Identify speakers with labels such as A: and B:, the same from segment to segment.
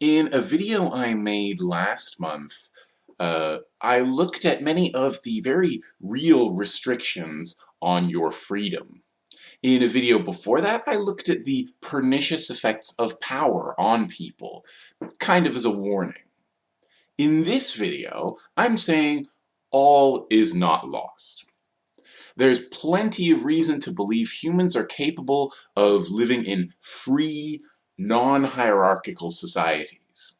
A: In a video I made last month, uh, I looked at many of the very real restrictions on your freedom. In a video before that, I looked at the pernicious effects of power on people, kind of as a warning. In this video, I'm saying all is not lost. There's plenty of reason to believe humans are capable of living in free, non-hierarchical societies.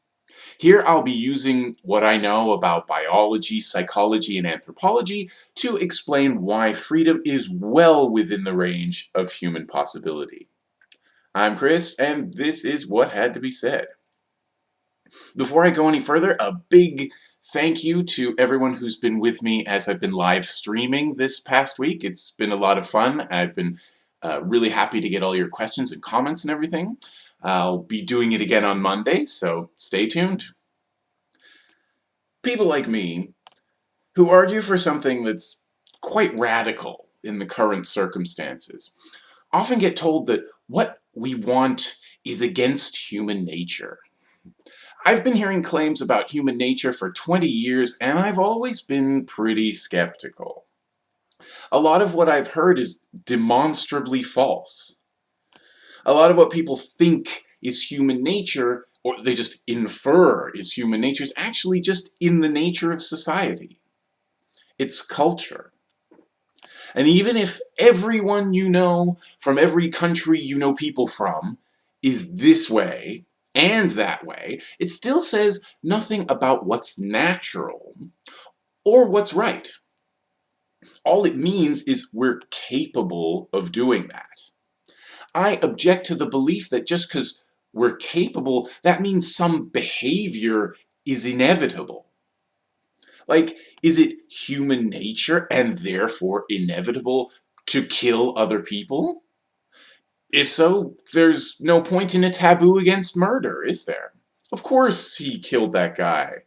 A: Here I'll be using what I know about biology, psychology, and anthropology to explain why freedom is well within the range of human possibility. I'm Chris, and this is what had to be said. Before I go any further, a big thank you to everyone who's been with me as I've been live streaming this past week. It's been a lot of fun. I've been uh, really happy to get all your questions and comments and everything. I'll be doing it again on Monday, so stay tuned. People like me, who argue for something that's quite radical in the current circumstances, often get told that what we want is against human nature. I've been hearing claims about human nature for 20 years, and I've always been pretty skeptical. A lot of what I've heard is demonstrably false a lot of what people think is human nature, or they just infer is human nature, is actually just in the nature of society. It's culture. And even if everyone you know from every country you know people from is this way and that way, it still says nothing about what's natural or what's right. All it means is we're capable of doing that. I object to the belief that just because we're capable, that means some behavior is inevitable. Like, is it human nature and therefore inevitable to kill other people? If so, there's no point in a taboo against murder, is there? Of course he killed that guy.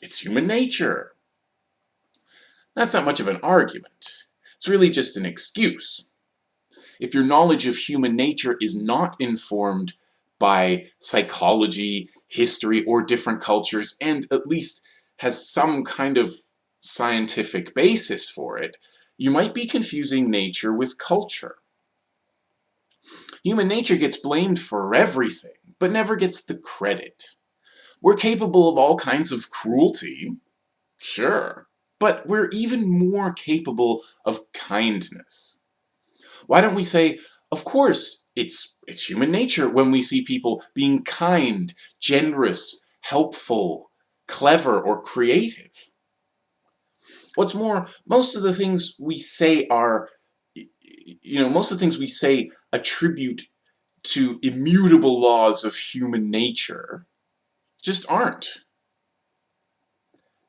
A: It's human nature. That's not much of an argument. It's really just an excuse if your knowledge of human nature is not informed by psychology, history, or different cultures, and at least has some kind of scientific basis for it, you might be confusing nature with culture. Human nature gets blamed for everything, but never gets the credit. We're capable of all kinds of cruelty, sure, but we're even more capable of kindness. Why don't we say, of course, it's, it's human nature when we see people being kind, generous, helpful, clever, or creative. What's more, most of the things we say are, you know, most of the things we say attribute to immutable laws of human nature just aren't.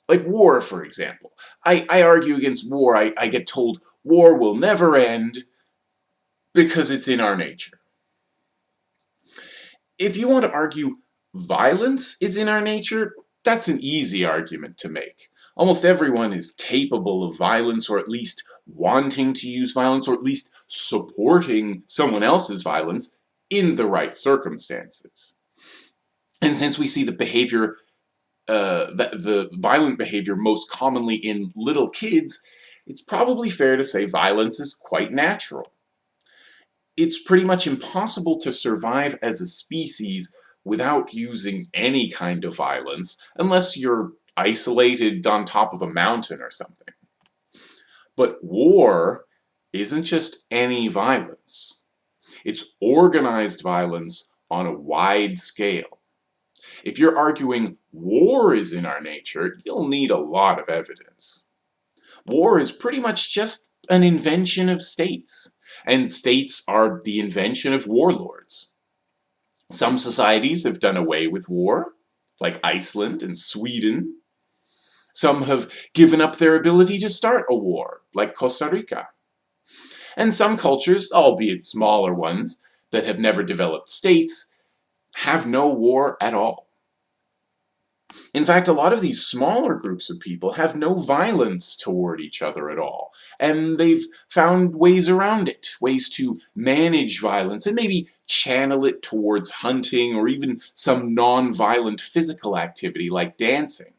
A: Like war, for example. I, I argue against war. I, I get told war will never end because it's in our nature. If you want to argue violence is in our nature, that's an easy argument to make. Almost everyone is capable of violence or at least wanting to use violence or at least supporting someone else's violence in the right circumstances. And since we see the behavior, uh, the, the violent behavior most commonly in little kids, it's probably fair to say violence is quite natural it's pretty much impossible to survive as a species without using any kind of violence, unless you're isolated on top of a mountain or something. But war isn't just any violence. It's organized violence on a wide scale. If you're arguing war is in our nature, you'll need a lot of evidence. War is pretty much just an invention of states and states are the invention of warlords. Some societies have done away with war, like Iceland and Sweden. Some have given up their ability to start a war, like Costa Rica. And some cultures, albeit smaller ones, that have never developed states, have no war at all. In fact, a lot of these smaller groups of people have no violence toward each other at all, and they've found ways around it, ways to manage violence and maybe channel it towards hunting or even some non-violent physical activity like dancing.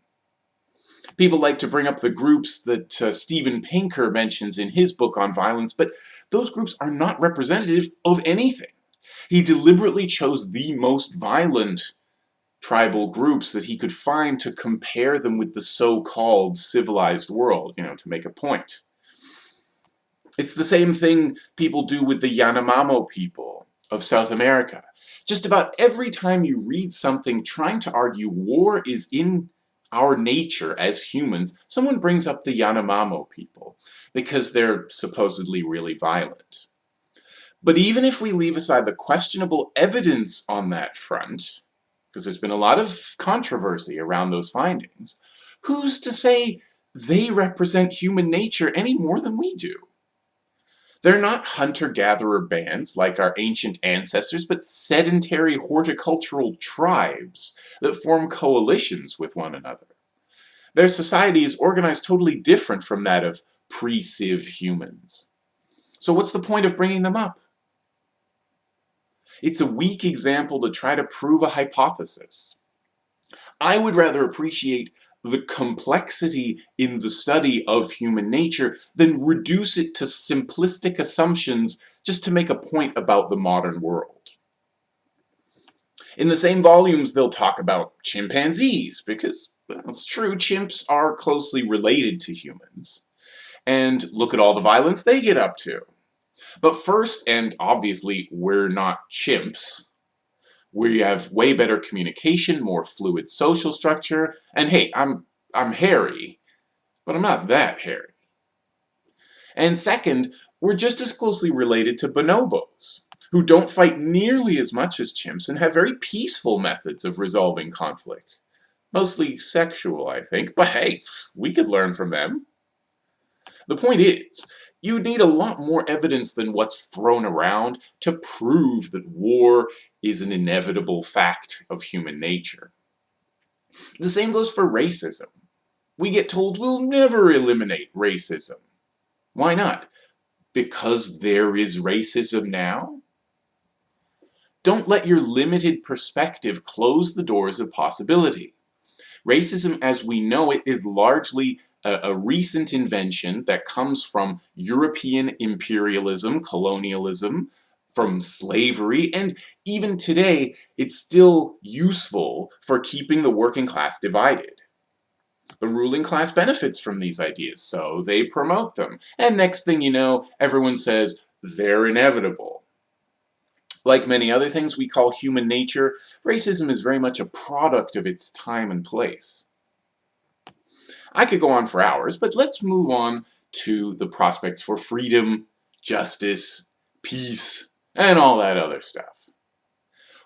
A: People like to bring up the groups that uh, Steven Pinker mentions in his book on violence, but those groups are not representative of anything. He deliberately chose the most violent tribal groups that he could find to compare them with the so-called civilized world, you know, to make a point. It's the same thing people do with the Yanomamo people of South America. Just about every time you read something trying to argue war is in our nature as humans, someone brings up the Yanomamo people because they're supposedly really violent. But even if we leave aside the questionable evidence on that front, because there's been a lot of controversy around those findings, who's to say they represent human nature any more than we do? They're not hunter-gatherer bands like our ancient ancestors, but sedentary horticultural tribes that form coalitions with one another. Their society is organized totally different from that of pre-civ humans. So what's the point of bringing them up? It's a weak example to try to prove a hypothesis. I would rather appreciate the complexity in the study of human nature than reduce it to simplistic assumptions just to make a point about the modern world. In the same volumes, they'll talk about chimpanzees, because, well, it's true, chimps are closely related to humans. And look at all the violence they get up to. But first, and obviously, we're not chimps. We have way better communication, more fluid social structure, and hey, I'm, I'm hairy, but I'm not that hairy. And second, we're just as closely related to bonobos, who don't fight nearly as much as chimps and have very peaceful methods of resolving conflict. Mostly sexual, I think, but hey, we could learn from them. The point is, you need a lot more evidence than what's thrown around to prove that war is an inevitable fact of human nature. The same goes for racism. We get told we'll never eliminate racism. Why not? Because there is racism now? Don't let your limited perspective close the doors of possibility. Racism as we know it is largely a, a, recent invention that comes from European imperialism, colonialism, from slavery, and even today it's still useful for keeping the working class divided. The ruling class benefits from these ideas, so they promote them. And next thing you know, everyone says, they're inevitable. Like many other things we call human nature, racism is very much a product of its time and place. I could go on for hours, but let's move on to the prospects for freedom, justice, peace, and all that other stuff.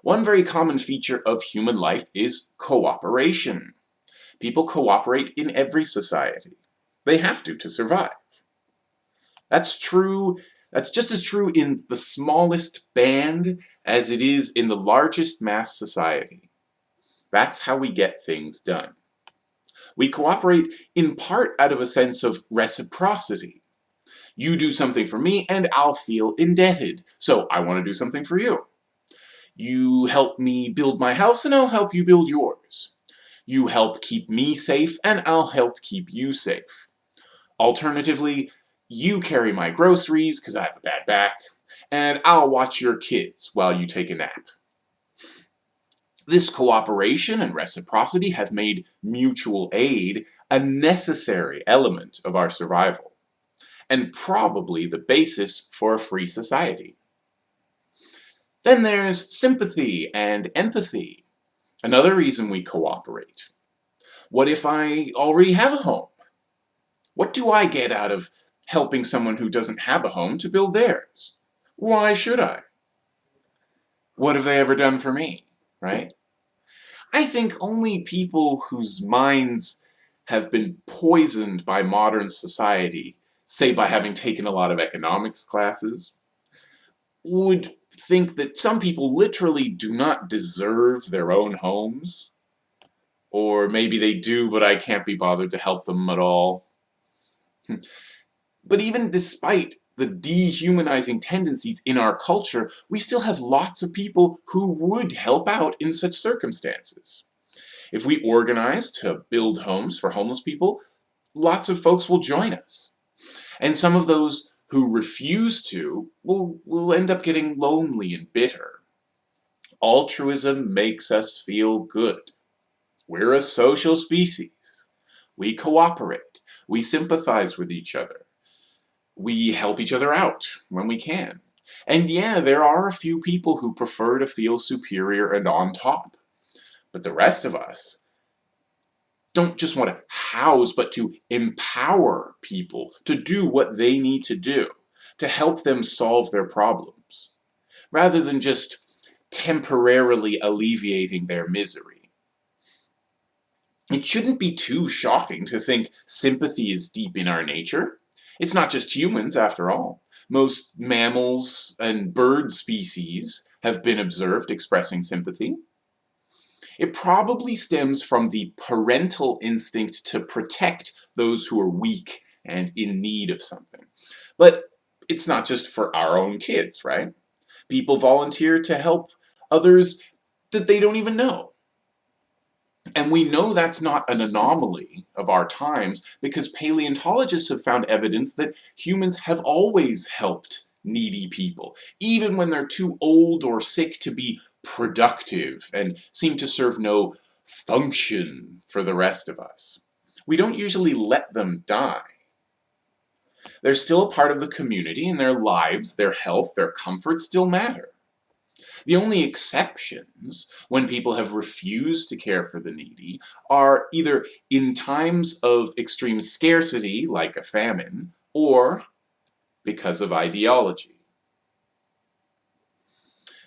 A: One very common feature of human life is cooperation. People cooperate in every society. They have to to survive. That's true that's just as true in the smallest band as it is in the largest mass society. That's how we get things done. We cooperate in part out of a sense of reciprocity. You do something for me and I'll feel indebted, so I want to do something for you. You help me build my house and I'll help you build yours. You help keep me safe and I'll help keep you safe. Alternatively, you carry my groceries because I have a bad back, and I'll watch your kids while you take a nap. This cooperation and reciprocity have made mutual aid a necessary element of our survival, and probably the basis for a free society. Then there's sympathy and empathy, another reason we cooperate. What if I already have a home? What do I get out of helping someone who doesn't have a home to build theirs. Why should I? What have they ever done for me, right? I think only people whose minds have been poisoned by modern society, say by having taken a lot of economics classes, would think that some people literally do not deserve their own homes. Or maybe they do, but I can't be bothered to help them at all. But even despite the dehumanizing tendencies in our culture, we still have lots of people who would help out in such circumstances. If we organize to build homes for homeless people, lots of folks will join us. And some of those who refuse to will, will end up getting lonely and bitter. Altruism makes us feel good. We're a social species. We cooperate. We sympathize with each other. We help each other out when we can. And yeah, there are a few people who prefer to feel superior and on top. But the rest of us don't just want to house, but to empower people to do what they need to do to help them solve their problems, rather than just temporarily alleviating their misery. It shouldn't be too shocking to think sympathy is deep in our nature. It's not just humans, after all. Most mammals and bird species have been observed expressing sympathy. It probably stems from the parental instinct to protect those who are weak and in need of something. But it's not just for our own kids, right? People volunteer to help others that they don't even know. And we know that's not an anomaly of our times because paleontologists have found evidence that humans have always helped needy people, even when they're too old or sick to be productive and seem to serve no function for the rest of us. We don't usually let them die. They're still a part of the community and their lives, their health, their comfort still matter. The only exceptions, when people have refused to care for the needy, are either in times of extreme scarcity, like a famine, or because of ideology.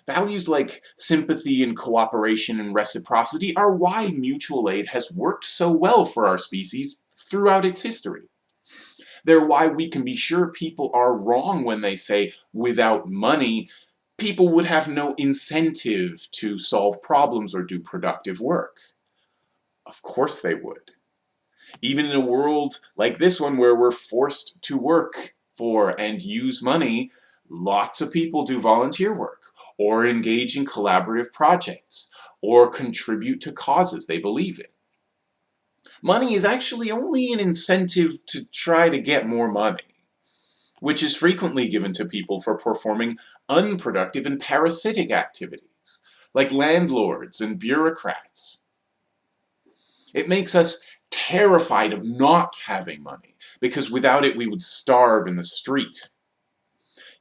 A: Values like sympathy and cooperation and reciprocity are why mutual aid has worked so well for our species throughout its history. They're why we can be sure people are wrong when they say, without money, people would have no incentive to solve problems or do productive work. Of course they would. Even in a world like this one where we're forced to work for and use money, lots of people do volunteer work, or engage in collaborative projects, or contribute to causes they believe in. Money is actually only an incentive to try to get more money, which is frequently given to people for performing unproductive and parasitic activities, like landlords and bureaucrats. It makes us terrified of not having money, because without it we would starve in the street.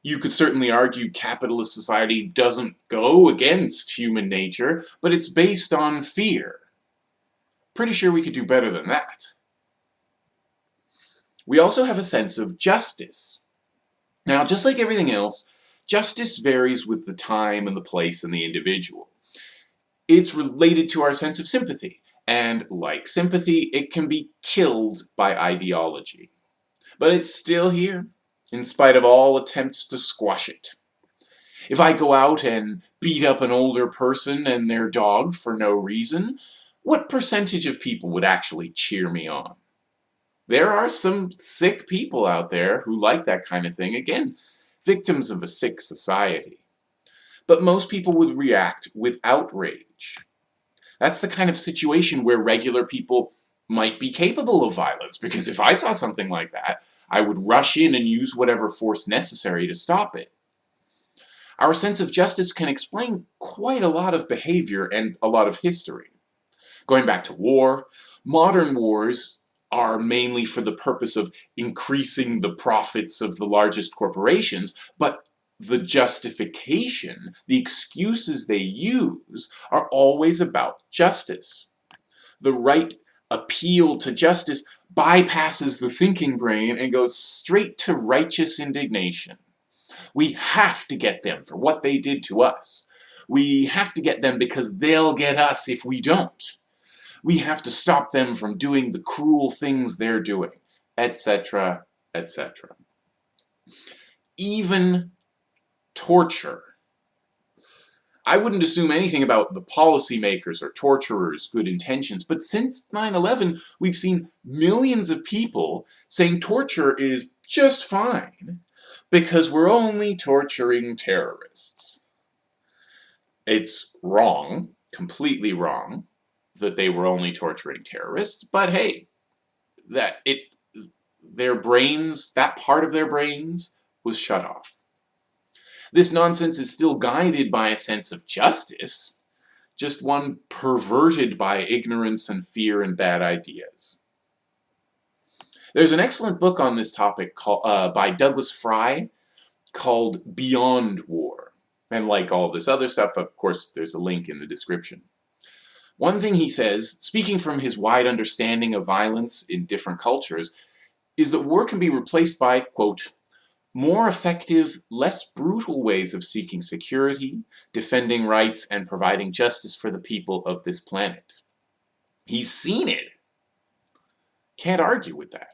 A: You could certainly argue capitalist society doesn't go against human nature, but it's based on fear. Pretty sure we could do better than that. We also have a sense of justice. Now, just like everything else, justice varies with the time and the place and the individual. It's related to our sense of sympathy. And like sympathy, it can be killed by ideology. But it's still here, in spite of all attempts to squash it. If I go out and beat up an older person and their dog for no reason, what percentage of people would actually cheer me on? There are some sick people out there who like that kind of thing. Again, victims of a sick society. But most people would react with outrage. That's the kind of situation where regular people might be capable of violence, because if I saw something like that, I would rush in and use whatever force necessary to stop it. Our sense of justice can explain quite a lot of behavior and a lot of history. Going back to war, modern wars are mainly for the purpose of increasing the profits of the largest corporations, but the justification, the excuses they use, are always about justice. The right appeal to justice bypasses the thinking brain and goes straight to righteous indignation. We have to get them for what they did to us. We have to get them because they'll get us if we don't. We have to stop them from doing the cruel things they're doing, etc., etc. Even torture. I wouldn't assume anything about the policymakers or torturers' good intentions, but since 9-11, we've seen millions of people saying torture is just fine because we're only torturing terrorists. It's wrong, completely wrong, that they were only torturing terrorists, but hey, that it their brains, that part of their brains was shut off. This nonsense is still guided by a sense of justice, just one perverted by ignorance and fear and bad ideas. There's an excellent book on this topic called, uh, by Douglas Fry called Beyond War. And like all this other stuff, of course, there's a link in the description. One thing he says, speaking from his wide understanding of violence in different cultures, is that war can be replaced by, quote, more effective, less brutal ways of seeking security, defending rights, and providing justice for the people of this planet. He's seen it. Can't argue with that.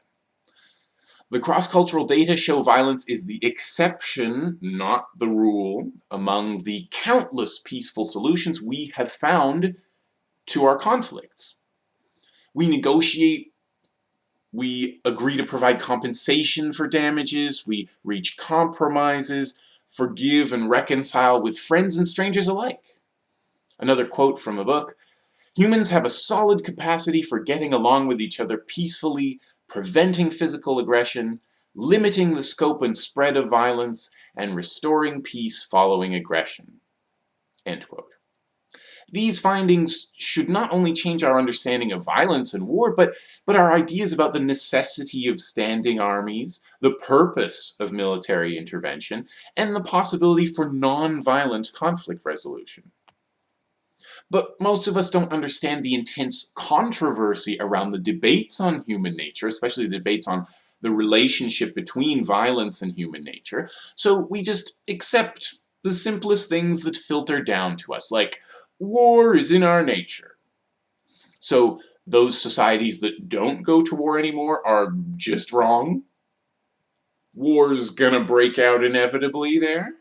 A: The cross-cultural data show violence is the exception, not the rule, among the countless peaceful solutions we have found to our conflicts. We negotiate, we agree to provide compensation for damages, we reach compromises, forgive and reconcile with friends and strangers alike. Another quote from a book, Humans have a solid capacity for getting along with each other peacefully, preventing physical aggression, limiting the scope and spread of violence, and restoring peace following aggression. End quote. These findings should not only change our understanding of violence and war, but, but our ideas about the necessity of standing armies, the purpose of military intervention, and the possibility for non-violent conflict resolution. But most of us don't understand the intense controversy around the debates on human nature, especially the debates on the relationship between violence and human nature. So we just accept the simplest things that filter down to us, like war is in our nature. So those societies that don't go to war anymore are just wrong. War's gonna break out inevitably there.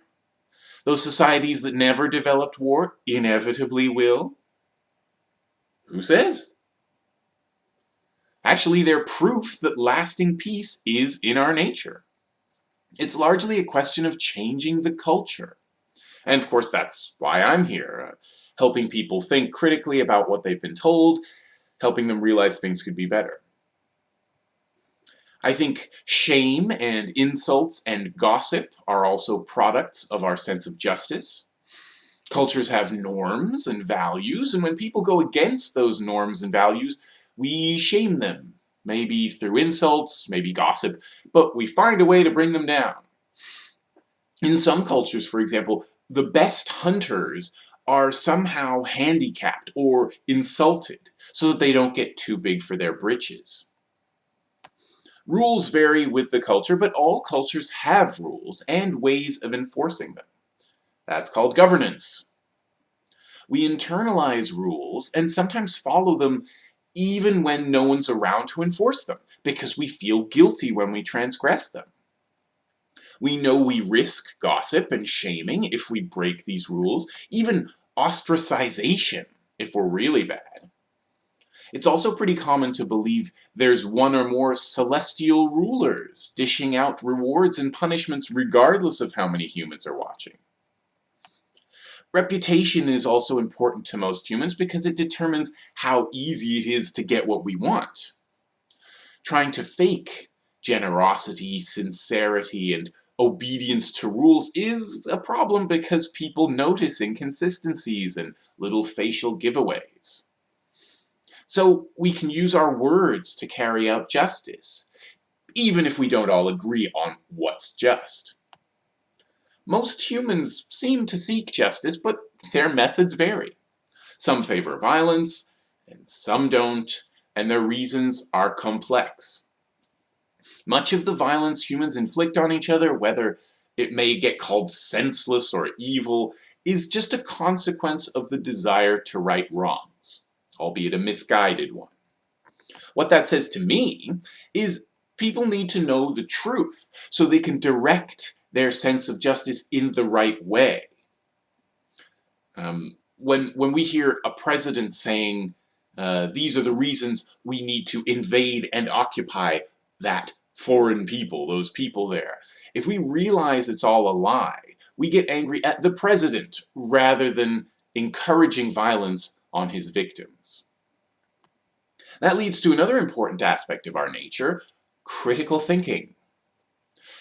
A: Those societies that never developed war inevitably will. Who says? Actually, they're proof that lasting peace is in our nature. It's largely a question of changing the culture. And of course, that's why I'm here, helping people think critically about what they've been told, helping them realize things could be better. I think shame and insults and gossip are also products of our sense of justice. Cultures have norms and values, and when people go against those norms and values, we shame them. Maybe through insults, maybe gossip, but we find a way to bring them down. In some cultures, for example, the best hunters are somehow handicapped or insulted so that they don't get too big for their britches. Rules vary with the culture, but all cultures have rules and ways of enforcing them. That's called governance. We internalize rules and sometimes follow them even when no one's around to enforce them, because we feel guilty when we transgress them. We know we risk gossip and shaming if we break these rules, even ostracization if we're really bad. It's also pretty common to believe there's one or more celestial rulers dishing out rewards and punishments regardless of how many humans are watching. Reputation is also important to most humans because it determines how easy it is to get what we want. Trying to fake generosity, sincerity, and obedience to rules is a problem because people notice inconsistencies and little facial giveaways. So we can use our words to carry out justice, even if we don't all agree on what's just. Most humans seem to seek justice, but their methods vary. Some favor violence, and some don't, and their reasons are complex. Much of the violence humans inflict on each other, whether it may get called senseless or evil, is just a consequence of the desire to right wrongs albeit a misguided one. What that says to me is people need to know the truth so they can direct their sense of justice in the right way. Um, when, when we hear a president saying, uh, these are the reasons we need to invade and occupy that foreign people, those people there. If we realize it's all a lie, we get angry at the president rather than encouraging violence on his victims. That leads to another important aspect of our nature, critical thinking.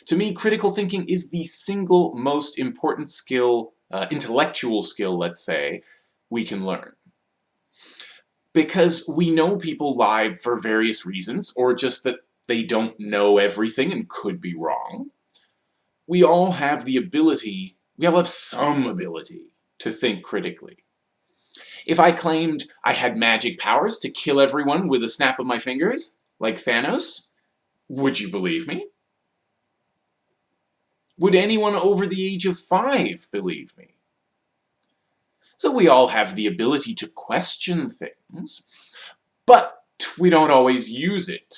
A: To me, critical thinking is the single most important skill, uh, intellectual skill, let's say, we can learn. Because we know people lie for various reasons, or just that they don't know everything and could be wrong. We all have the ability, we all have some ability to think critically. If I claimed I had magic powers to kill everyone with a snap of my fingers, like Thanos, would you believe me? Would anyone over the age of five believe me? So we all have the ability to question things, but we don't always use it.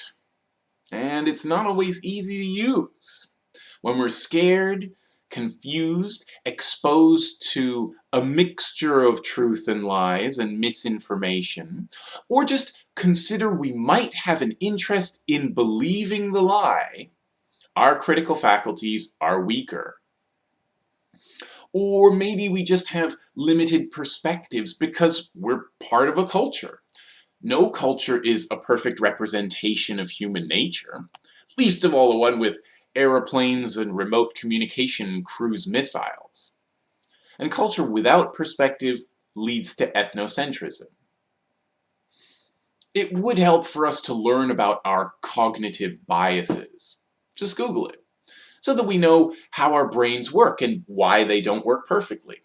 A: And it's not always easy to use. When we're scared, confused, exposed to a mixture of truth and lies and misinformation, or just consider we might have an interest in believing the lie, our critical faculties are weaker. Or maybe we just have limited perspectives because we're part of a culture. No culture is a perfect representation of human nature, least of all the one with aeroplanes and remote communication cruise missiles. And culture without perspective leads to ethnocentrism. It would help for us to learn about our cognitive biases. Just Google it, so that we know how our brains work and why they don't work perfectly.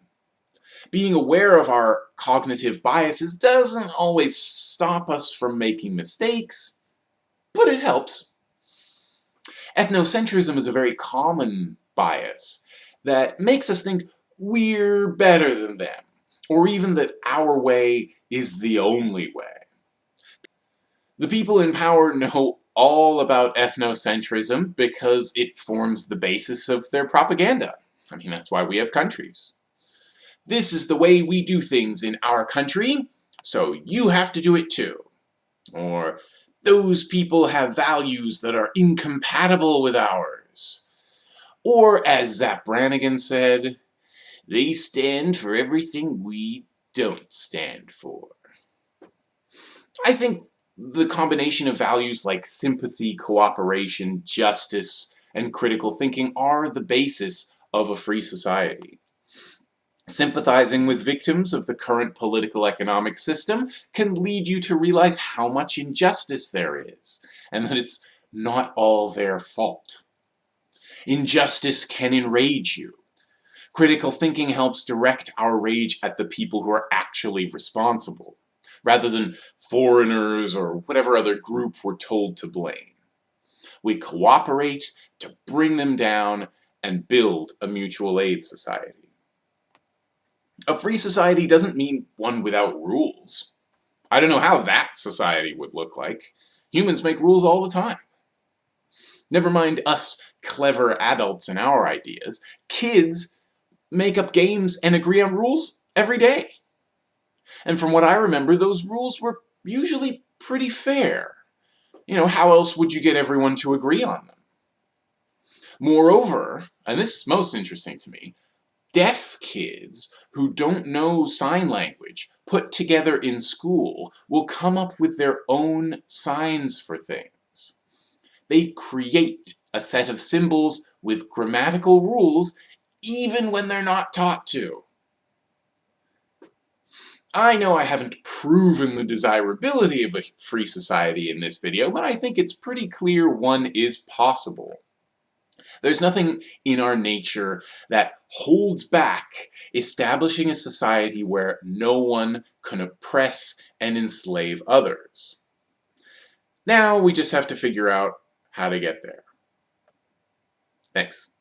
A: Being aware of our cognitive biases doesn't always stop us from making mistakes, but it helps. Ethnocentrism is a very common bias that makes us think we're better than them, or even that our way is the only way. The people in power know all about ethnocentrism because it forms the basis of their propaganda. I mean, that's why we have countries. This is the way we do things in our country, so you have to do it too. Or, those people have values that are incompatible with ours. Or, as Zap Brannigan said, they stand for everything we don't stand for. I think the combination of values like sympathy, cooperation, justice, and critical thinking are the basis of a free society. Sympathizing with victims of the current political economic system can lead you to realize how much injustice there is, and that it's not all their fault. Injustice can enrage you. Critical thinking helps direct our rage at the people who are actually responsible, rather than foreigners or whatever other group we're told to blame. We cooperate to bring them down and build a mutual aid society. A free society doesn't mean one without rules. I don't know how that society would look like. Humans make rules all the time. Never mind us clever adults and our ideas. Kids make up games and agree on rules every day. And from what I remember, those rules were usually pretty fair. You know, how else would you get everyone to agree on them? Moreover, and this is most interesting to me, deaf kids who don't know sign language put together in school will come up with their own signs for things. They create a set of symbols with grammatical rules even when they're not taught to. I know I haven't proven the desirability of a free society in this video, but I think it's pretty clear one is possible. There's nothing in our nature that holds back establishing a society where no one can oppress and enslave others. Now we just have to figure out how to get there. Thanks.